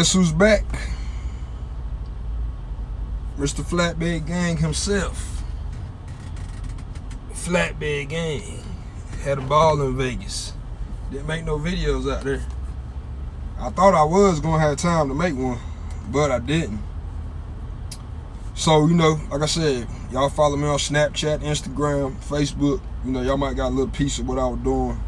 Guess who's back? Mr. Flatbed Gang himself. Flatbed Gang. Had a ball in Vegas. Didn't make no videos out there. I thought I was gonna have time to make one, but I didn't. So, you know, like I said, y'all follow me on Snapchat, Instagram, Facebook. You know, y'all might got a little piece of what I was doing.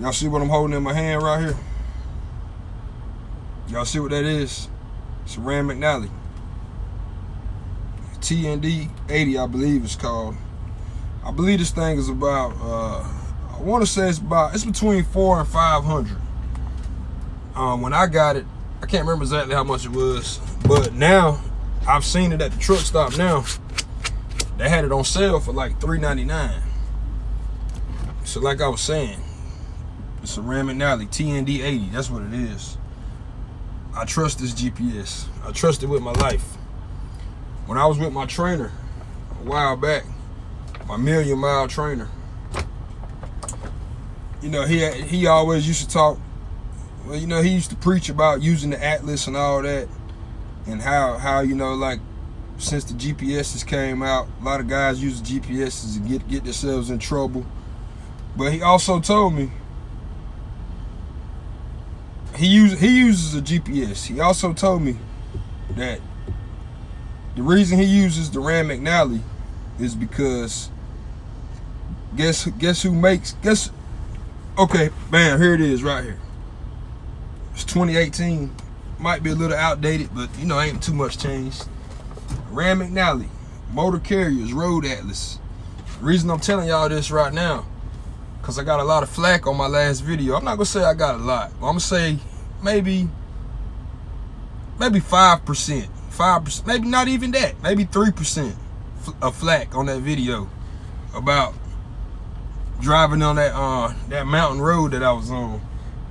Y'all see what I'm holding in my hand right here? Y'all see what that is? It's a Rand McNally. TND 80, I believe it's called. I believe this thing is about, uh, I want to say it's about, it's between four and 500. Um, when I got it, I can't remember exactly how much it was, but now I've seen it at the truck stop now. They had it on sale for like $3.99. So like I was saying, it's a Rand McNally TND 80. That's what it is. I trust this GPS. I trust it with my life. When I was with my trainer a while back, my million mile trainer, you know, he he always used to talk. Well, you know, he used to preach about using the atlas and all that, and how how you know like since the GPSs came out, a lot of guys use GPSs to get get themselves in trouble. But he also told me he use he uses a GPS. He also told me that the reason he uses the Rand McNally is because guess guess who makes guess okay bam here it is right here. It's 2018 might be a little outdated but you know ain't too much changed. Rand McNally motor carriers road atlas. The reason I'm telling y'all this right now because I got a lot of flack on my last video. I'm not going to say I got a lot. I'm going to say maybe, maybe 5%. 5%, maybe not even that. Maybe 3% of flack on that video about driving on that uh that mountain road that I was on.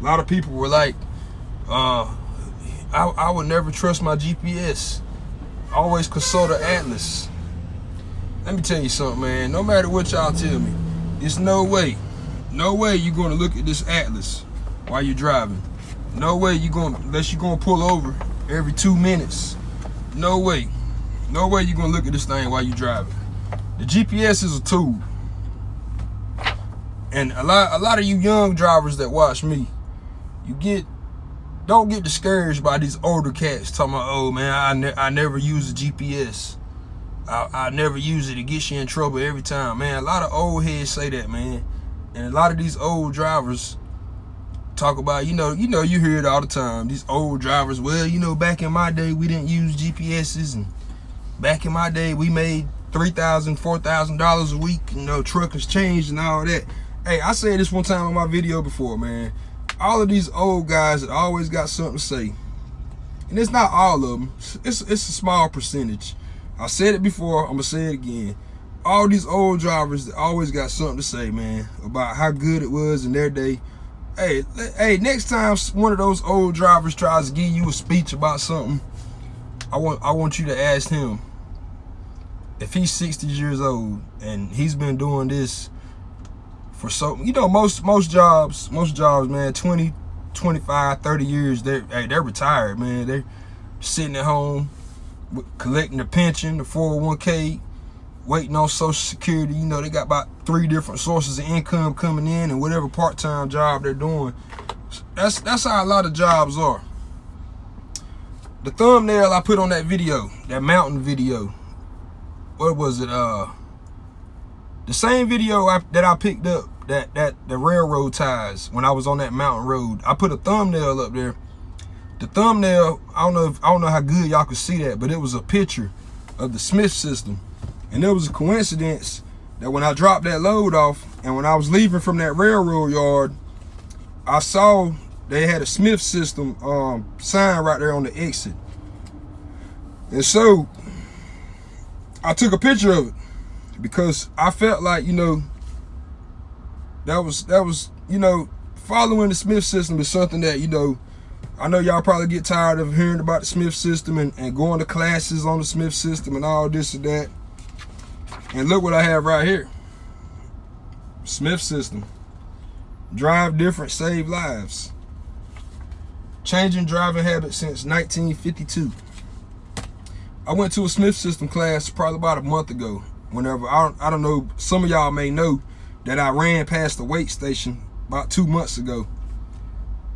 A lot of people were like, uh, I, I would never trust my GPS. Always consult an atlas. Let me tell you something, man. No matter what y'all tell me, there's no way no way you're gonna look at this Atlas while you're driving. No way you're gonna, unless you're gonna pull over every two minutes. No way. No way you're gonna look at this thing while you're driving. The GPS is a tool. And a lot, a lot of you young drivers that watch me, you get, don't get discouraged by these older cats talking about, oh man, I, ne I never use a GPS. I, I never use it. It gets you in trouble every time. Man, a lot of old heads say that, man. And a lot of these old drivers talk about, you know, you know, you hear it all the time. These old drivers, well, you know, back in my day, we didn't use GPSs. And back in my day, we made $3,000, $4,000 a week. You know, truck has changed and all that. Hey, I said this one time in my video before, man. All of these old guys that always got something to say. And it's not all of them. It's, it's a small percentage. I said it before. I'm going to say it again all these old drivers always got something to say, man, about how good it was in their day. Hey, hey, next time one of those old drivers tries to give you a speech about something, I want I want you to ask him if he's 60 years old and he's been doing this for so you know most most jobs most jobs man 20 25 30 years they're hey, they're retired man they're sitting at home collecting the pension the 401k waiting on social security. You know they got about three different sources of income coming in and whatever part-time job they're doing. That's that's how a lot of jobs are. The thumbnail i put on that video that mountain video what was it uh the same video I, that i picked up that that the railroad ties when i was on that mountain road i put a thumbnail up there. The thumbnail i don't know if i don't know how good y'all could see that but it was a picture of the smith system and it was a coincidence that when I dropped that load off and when I was leaving from that railroad yard, I saw they had a Smith system um, sign right there on the exit. And so I took a picture of it because I felt like, you know, that was, that was, you know, following the Smith system is something that, you know, I know y'all probably get tired of hearing about the Smith system and, and going to classes on the Smith system and all this and that. And look what I have right here. Smith system. Drive different, save lives. Changing driving habits since 1952. I went to a Smith System class probably about a month ago. Whenever I don't, I don't know, some of y'all may know that I ran past the weight station about two months ago,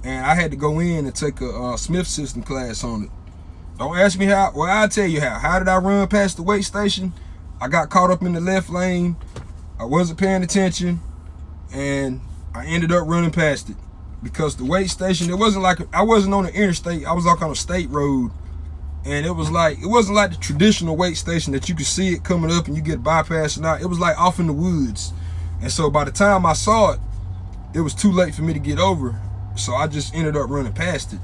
and I had to go in and take a uh, Smith System class on it. Don't ask me how. Well, I'll tell you how. How did I run past the weight station? I got caught up in the left lane. I wasn't paying attention, and I ended up running past it because the weight station. It wasn't like I wasn't on the interstate. I was like on a state road and it was like it wasn't like the traditional weight station that you could see it coming up and you get bypassed and out. It was like off in the woods, and so by the time I saw it, it was too late for me to get over. So I just ended up running past it.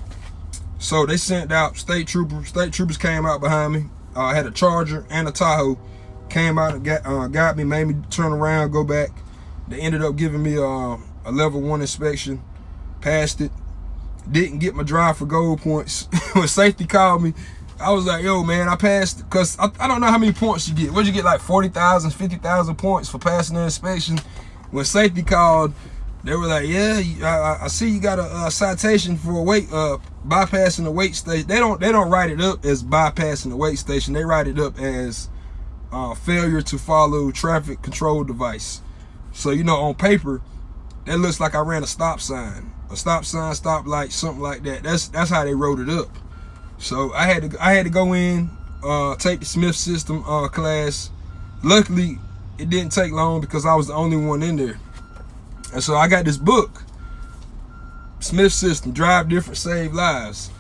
So they sent out state troopers. State troopers came out behind me. Uh, I had a Charger and a Tahoe. Came out and got, uh, got me, made me turn around, go back. They ended up giving me uh, a level one inspection. Passed it. Didn't get my drive for gold points. when safety called me, I was like, yo, man, I passed, because I, I, don't know how many points you get. What'd you get, like 40,000, 50,000 points for passing the inspection? When safety called, they were like, yeah, I, I see you got a, a, citation for a weight, uh, bypassing the weight station. They don't, they don't write it up as bypassing the weight station. They write it up as uh, failure to follow traffic control device. So, you know, on paper, that looks like I ran a stop sign. A stop sign, stop light, something like that. That's that's how they wrote it up. So I had to I had to go in, uh, take the Smith system uh, class. Luckily, it didn't take long because I was the only one in there. And so I got this book, Smith System, Drive Different, Save Lives.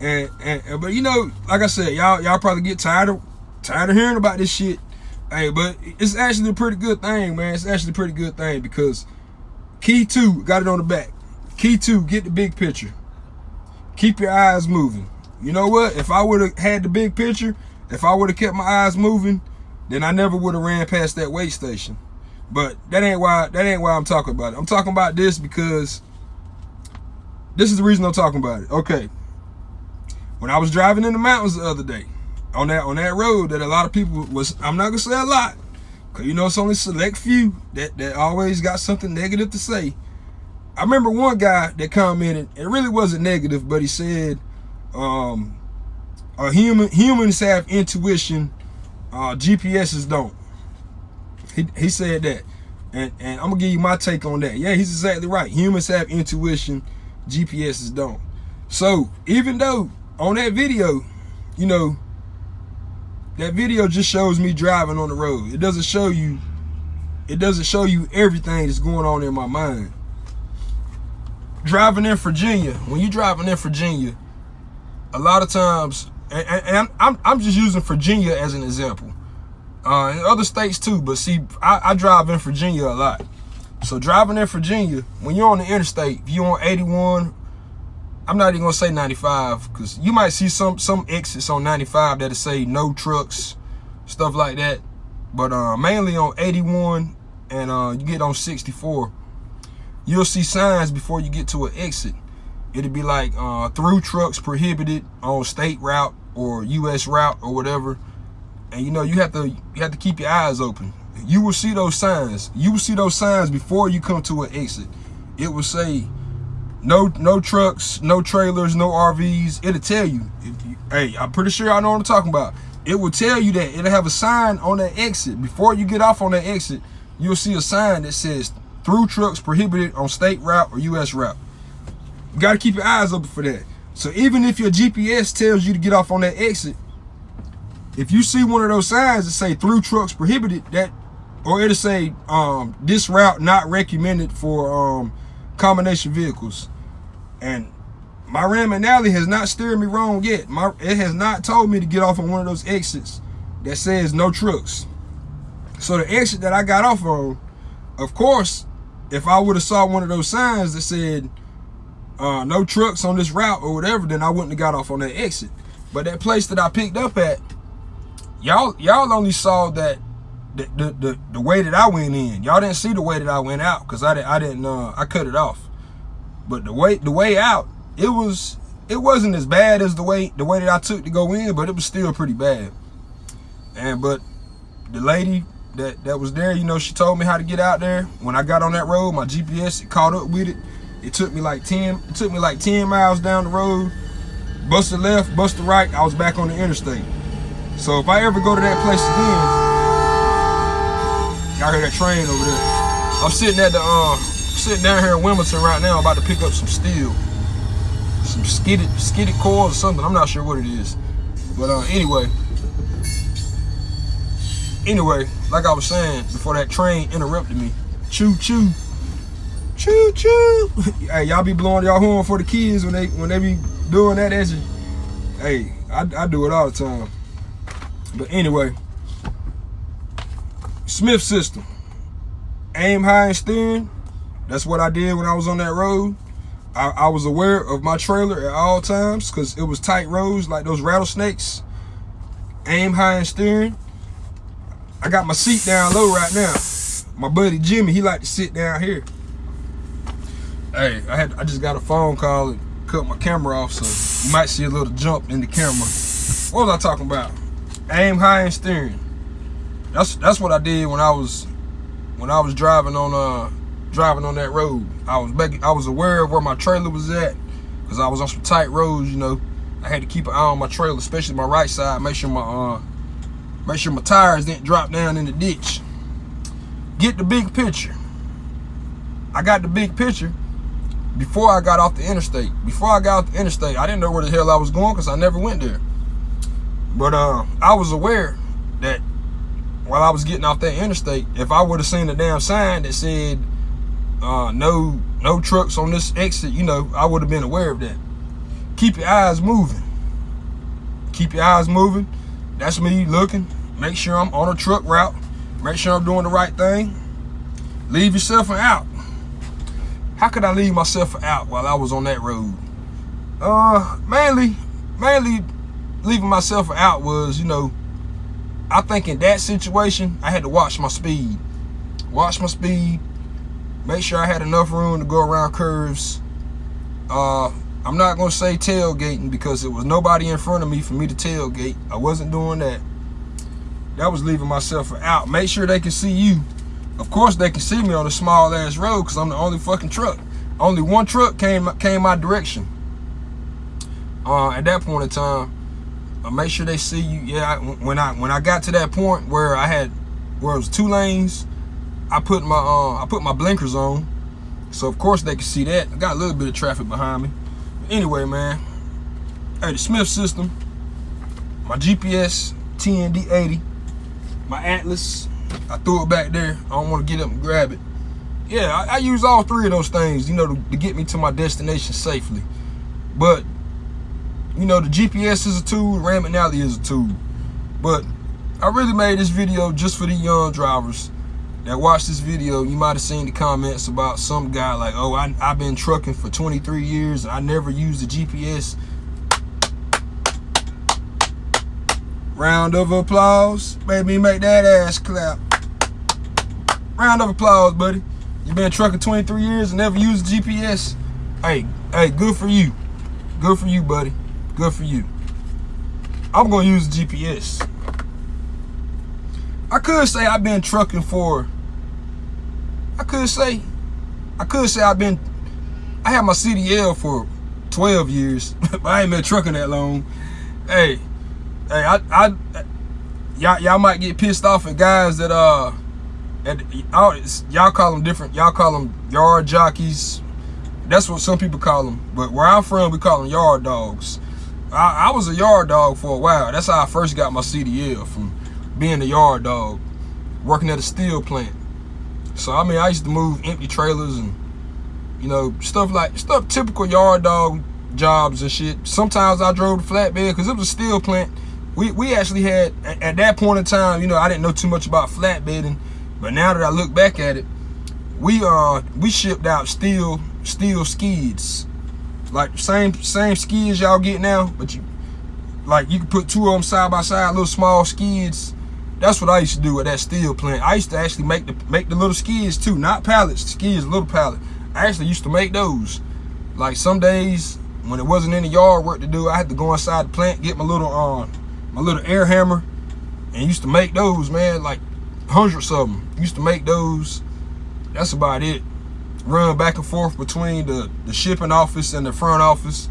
And, and but you know, like I said, y'all y'all probably get tired of tired of hearing about this shit. Hey, but it's actually a pretty good thing, man. It's actually a pretty good thing because key two, got it on the back. Key two, get the big picture. Keep your eyes moving you know what? If I would have had the big picture, if I would have kept my eyes moving, then I never would have ran past that weight station. But that ain't why that ain't why I'm talking about it. I'm talking about this because this is the reason I'm talking about it. Okay. When I was driving in the mountains the other day, on that on that road that a lot of people was I'm not gonna say a lot, cause you know it's only select few that, that always got something negative to say. I remember one guy that commented, it really wasn't negative, but he said, um, human humans have intuition, uh, GPSs don't. He, he said that. And, and I'm gonna give you my take on that. Yeah, he's exactly right. Humans have intuition, GPSs don't. So even though on that video, you know, that video just shows me driving on the road. It doesn't show you, it doesn't show you everything that's going on in my mind. Driving in Virginia, when you're driving in Virginia, a lot of times, and, and I'm, I'm just using Virginia as an example. Uh, in other states too, but see, I, I drive in Virginia a lot. So driving in Virginia, when you're on the interstate, if you're on 81, I'm not even gonna say 95, because you might see some some exits on 95 that'll say no trucks, stuff like that. But uh, mainly on 81 and uh, you get on 64, you'll see signs before you get to an exit it'd be like uh, through trucks prohibited on state route or U.S. route or whatever. And you know, you have to you have to keep your eyes open. You will see those signs. You will see those signs before you come to an exit. It will say no no trucks, no trailers, no RVs. It'll tell you. you hey, I'm pretty sure I know what I'm talking about. It will tell you that it'll have a sign on that exit. Before you get off on that exit, you'll see a sign that says through trucks prohibited on state route or U.S. route. You got to keep your eyes open for that. So even if your GPS tells you to get off on that exit, if you see one of those signs that say through trucks prohibited, that or it'll say um, this route not recommended for um, combination vehicles. And my Rand McNally has not steered me wrong yet. My it has not told me to get off on one of those exits that says no trucks. So the exit that I got off on, of course, if I would have saw one of those signs that said uh, no trucks on this route or whatever, then I wouldn't have got off on that exit. But that place that I picked up at, y'all y'all only saw that the, the, the, way that I went in. Y'all didn't see the way that I went out because I, didn't, I didn't, uh, I cut it off. But the way, the way out, it was, it wasn't as bad as the way, the way that I took to go in, but it was still pretty bad. And, but the lady that that was there, you know, she told me how to get out there. When I got on that road, my GPS it caught up with it. It took me like 10, it took me like 10 miles down the road. Busted left, busted right, I was back on the interstate. So if I ever go to that place again, y'all hear that train over there. I'm sitting at the uh sitting down here in Wilmington right now, about to pick up some steel. Some skidded skidded coils or something. I'm not sure what it is. But uh anyway. Anyway, like I was saying before that train interrupted me. Choo choo. Choo choo. hey, y'all be blowing y'all horn for the kids when they when they be doing that. That's hey, I, I do it all the time. But anyway, Smith system. Aim high and steering. That's what I did when I was on that road. I, I was aware of my trailer at all times because it was tight roads like those rattlesnakes. Aim high and steering. I got my seat down low right now. My buddy Jimmy, he like to sit down here hey, I had I just got a phone call and cut my camera off, so you might see a little jump in the camera. What was I talking about? Aim high and steering. That's that's what I did when I was when I was driving on uh driving on that road. I was making I was aware of where my trailer was at because I was on some tight roads. You know, I had to keep an eye on my trailer, especially my right side. Make sure my uh make sure my tires didn't drop down in the ditch. Get the big picture. I got the big picture before I got off the interstate. Before I got off the interstate, I didn't know where the hell I was going because I never went there. But uh, I was aware while I was getting off that interstate, if I would have seen a damn sign that said uh, no no trucks on this exit, you know, I would have been aware of that. Keep your eyes moving. Keep your eyes moving. That's me looking. Make sure I'm on a truck route. Make sure I'm doing the right thing. Leave yourself out. How could I leave myself out while I was on that road? Uh, mainly, mainly leaving myself out was, you know, I think in that situation, I had to watch my speed. Watch my speed. Make sure I had enough room to go around curves. Uh, I'm not going to say tailgating because it was nobody in front of me for me to tailgate. I wasn't doing that. That was leaving myself out. Make sure they can see you of course, they can see me on a small ass road because I'm the only fucking truck. Only one truck came came my direction. Uh, at that point in time, I make sure they see you. Yeah, I, when I when I got to that point where I had where it was two lanes, I put my uh, I put my blinkers on, so of course they can see that. I got a little bit of traffic behind me. But anyway, man, hey, the Smith system, my GPS TND80, my Atlas, I threw it back there. I don't want to get up and grab it. Yeah, I, I use all three of those things, you know, to, to get me to my destination safely. But, you know, the GPS is a tool, Rand McNally is a tool. But I really made this video just for the young drivers that watch this video. You might have seen the comments about some guy like, oh, I, I've been trucking for 23 years and I never used the GPS. Round of applause. Baby, make that ass clap. Round of applause, buddy. You've been trucking 23 years and never used GPS. Hey, hey, good for you. Good for you, buddy. Good for you. I'm gonna use GPS. I could say I've been trucking for, I could say, I could say I've been, I had my CDL for 12 years, but I ain't been trucking that long. Hey, hey, I, I, y'all, y'all might get pissed off at guys that uh, y'all call them different. Y'all call them yard jockeys. That's what some people call them. But where I'm from, we call them yard dogs. I, I was a yard dog for a while. That's how I first got my CDL from being a yard dog, working at a steel plant. So I mean, I used to move empty trailers and you know stuff like stuff typical yard dog jobs and shit. Sometimes I drove the flatbed because it was a steel plant we, we actually had, at that point in time, you know, I didn't know too much about flatbedding, but now that I look back at it, we uh we shipped out steel steel skids, like same same skids y'all get now, but you like you can put two of them side by side, little small skids. That's what I used to do at that steel plant. I used to actually make the make the little skids too, not pallets, skids, little pallet. I actually used to make those. Like some days when it wasn't any yard work to do, I had to go inside the plant, get my little um my little air hammer and used to make those, man. Like hundreds of them. Used to make those. That's about it. Run back and forth between the, the shipping office and the front office.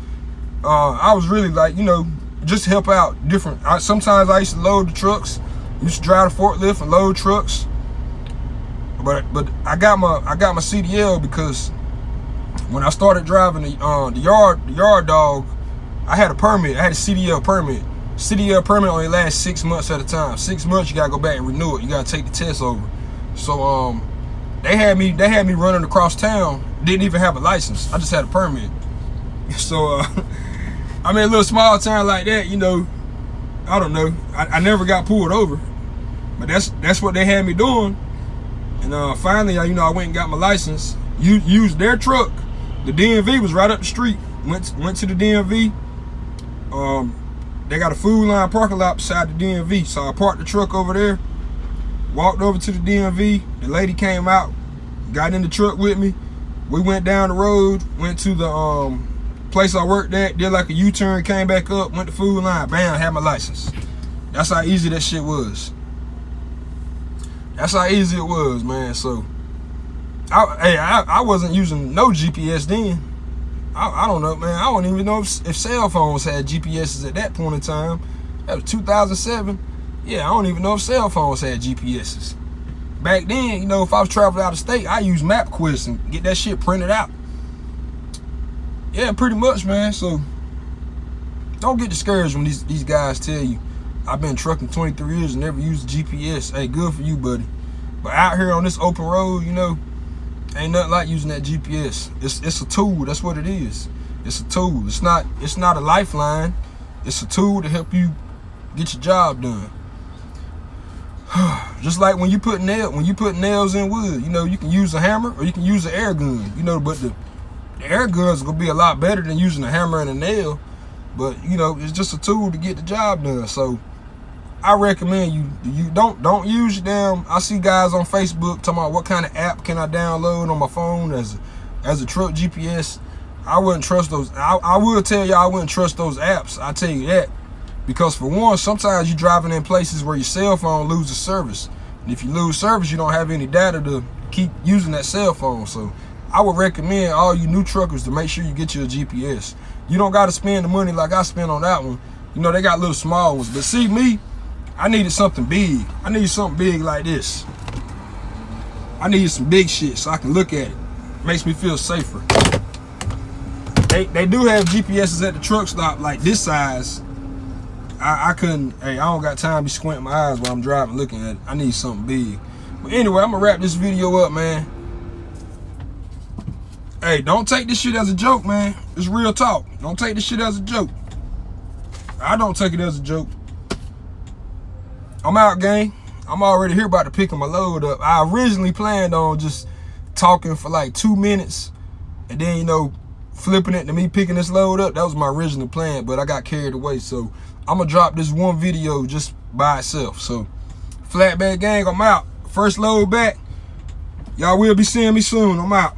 Uh, I was really like, you know, just help out different. I, sometimes I used to load the trucks. Used to drive the forklift and load trucks. But but I got my I got my CDL because when I started driving the uh, the yard the yard dog, I had a permit. I had a CDL permit. CDL permit only lasts six months at a time. Six months, you gotta go back and renew it. You gotta take the test over. So um, they had me they had me running across town. Didn't even have a license. I just had a permit. So uh, I mean, a little small town like that, you know, I don't know. I, I never got pulled over, but that's that's what they had me doing. And uh, finally, you know, I went and got my license. You used their truck. The DMV was right up the street. Went went to the DMV. Um, they got a Food Lion parking lot beside the DMV. So I parked the truck over there, walked over to the DMV. The lady came out, got in the truck with me. We went down the road, went to the um, place I worked at, did like a U-turn, came back up, went to Food Lion, bam, had my license. That's how easy that shit was. That's how easy it was, man. So, I, hey, I, I wasn't using no GPS then. I, I don't know, man. I don't even know if, if cell phones had GPSs at that point in time. That was 2007. Yeah, I don't even know if cell phones had GPSs. Back then, you know, if I was traveling out of state, I use MapQuest and get that shit printed out. Yeah, pretty much, man. So, don't get discouraged when these, these guys tell you, I've been trucking 23 years and never used GPS. Hey, good for you, buddy. But out here on this open road, you know, Ain't nothing like using that GPS. It's it's a tool. That's what it is. It's a tool. It's not it's not a lifeline. It's a tool to help you get your job done. Just like when you put nail when you put nails in wood, you know, you can use a hammer or you can use an air gun. You know, but the, the air guns gonna be a lot better than using a hammer and a nail. But you know, it's just a tool to get the job done. So I recommend you you don't don't use damn. I see guys on Facebook talking about what kind of app can I download on my phone as as a truck GPS. I wouldn't trust those. I, I will tell you I wouldn't trust those apps. I tell you that because for one, sometimes you're driving in places where your cell phone loses service, and if you lose service, you don't have any data to keep using that cell phone. So I would recommend all you new truckers to make sure you get your GPS. You don't got to spend the money like I spent on that one. You know they got little small ones, but see me. I needed something big. I need something big like this. I need some big shit so I can look at it. Makes me feel safer. They, they do have GPSs at the truck stop like this size. I, I couldn't, hey, I don't got time to be squinting my eyes while I'm driving looking at it. I need something big. But anyway, I'm gonna wrap this video up, man. Hey, don't take this shit as a joke, man. It's real talk. Don't take this shit as a joke. I don't take it as a joke. I'm out, gang. I'm already here about to pick my load up. I originally planned on just talking for like two minutes and then, you know, flipping it to me picking this load up. That was my original plan, but I got carried away. So I'm to drop this one video just by itself. So flatbed gang, I'm out. First load back. Y'all will be seeing me soon. I'm out.